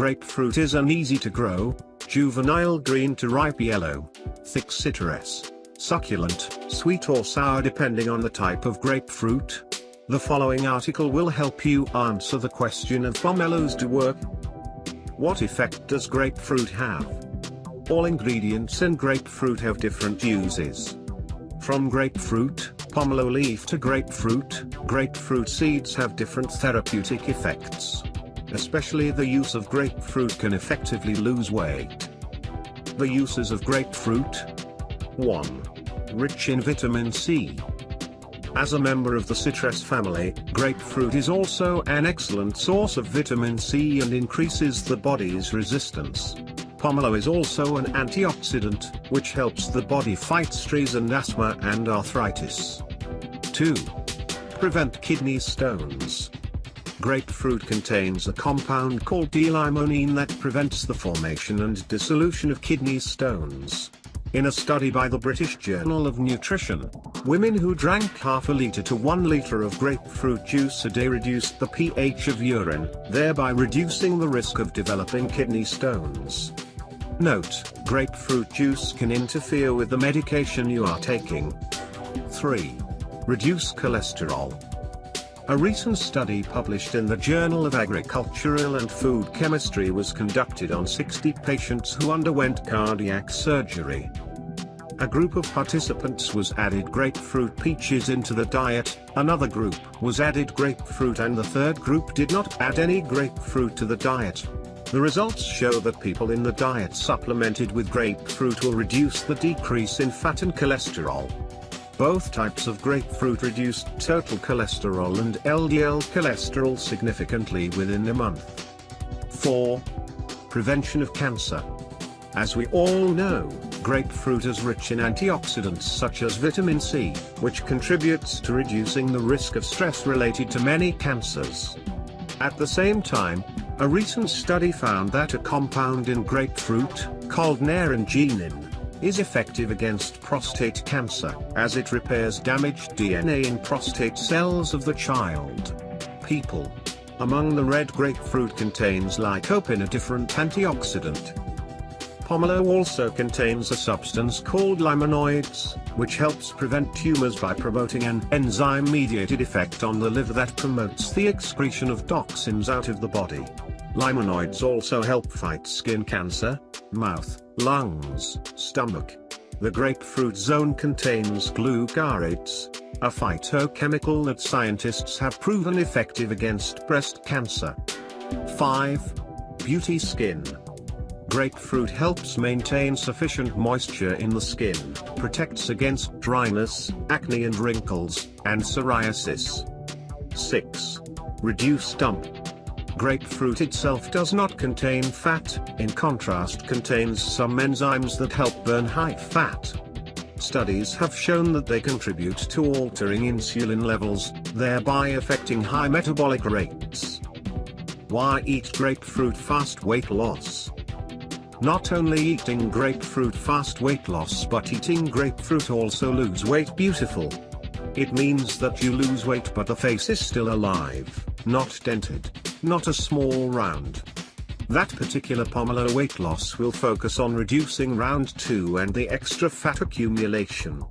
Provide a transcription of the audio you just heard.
grapefruit is an easy to grow, juvenile green to ripe yellow, thick citrus, succulent, sweet or sour depending on the type of grapefruit. The following article will help you answer the question of pomelos do work. What effect does grapefruit have? All ingredients in grapefruit have different uses. From grapefruit, pomelo leaf to grapefruit, grapefruit seeds have different therapeutic effects. Especially the use of grapefruit can effectively lose weight. The uses of grapefruit 1. Rich in vitamin C. As a member of the citrus family, grapefruit is also an excellent source of vitamin C and increases the body's resistance. Pomelo is also an antioxidant, which helps the body fight stress and asthma and arthritis. 2. Prevent kidney stones. Grapefruit contains a compound called D-limonene that prevents the formation and dissolution of kidney stones. In a study by the British Journal of Nutrition, women who drank half a litre to one litre of grapefruit juice a day reduced the pH of urine, thereby reducing the risk of developing kidney stones. Note, grapefruit juice can interfere with the medication you are taking. 3. Reduce cholesterol. A recent study published in the Journal of Agricultural and Food Chemistry was conducted on 60 patients who underwent cardiac surgery. A group of participants was added grapefruit peaches into the diet, another group was added grapefruit and the third group did not add any grapefruit to the diet. The results show that people in the diet supplemented with grapefruit will reduce the decrease in fat and cholesterol. Both types of grapefruit reduced total cholesterol and LDL cholesterol significantly within a month. 4. Prevention of cancer. As we all know, grapefruit is rich in antioxidants such as vitamin C, which contributes to reducing the risk of stress related to many cancers. At the same time, a recent study found that a compound in grapefruit, called naringenin, is effective against prostate cancer, as it repairs damaged DNA in prostate cells of the child. People. Among the red grapefruit contains lycopene a different antioxidant. Pomelo also contains a substance called limonoids, which helps prevent tumors by promoting an enzyme-mediated effect on the liver that promotes the excretion of toxins out of the body. Limonoids also help fight skin cancer, mouth, lungs, stomach. The grapefruit zone contains glucarates, a phytochemical that scientists have proven effective against breast cancer. 5. Beauty Skin Grapefruit helps maintain sufficient moisture in the skin, protects against dryness, acne and wrinkles, and psoriasis. 6. Reduce dump Grapefruit itself does not contain fat, in contrast contains some enzymes that help burn high fat. Studies have shown that they contribute to altering insulin levels, thereby affecting high metabolic rates. Why eat grapefruit fast weight loss? Not only eating grapefruit fast weight loss but eating grapefruit also lose weight beautiful. It means that you lose weight but the face is still alive, not dented not a small round. That particular pomelo weight loss will focus on reducing round 2 and the extra fat accumulation.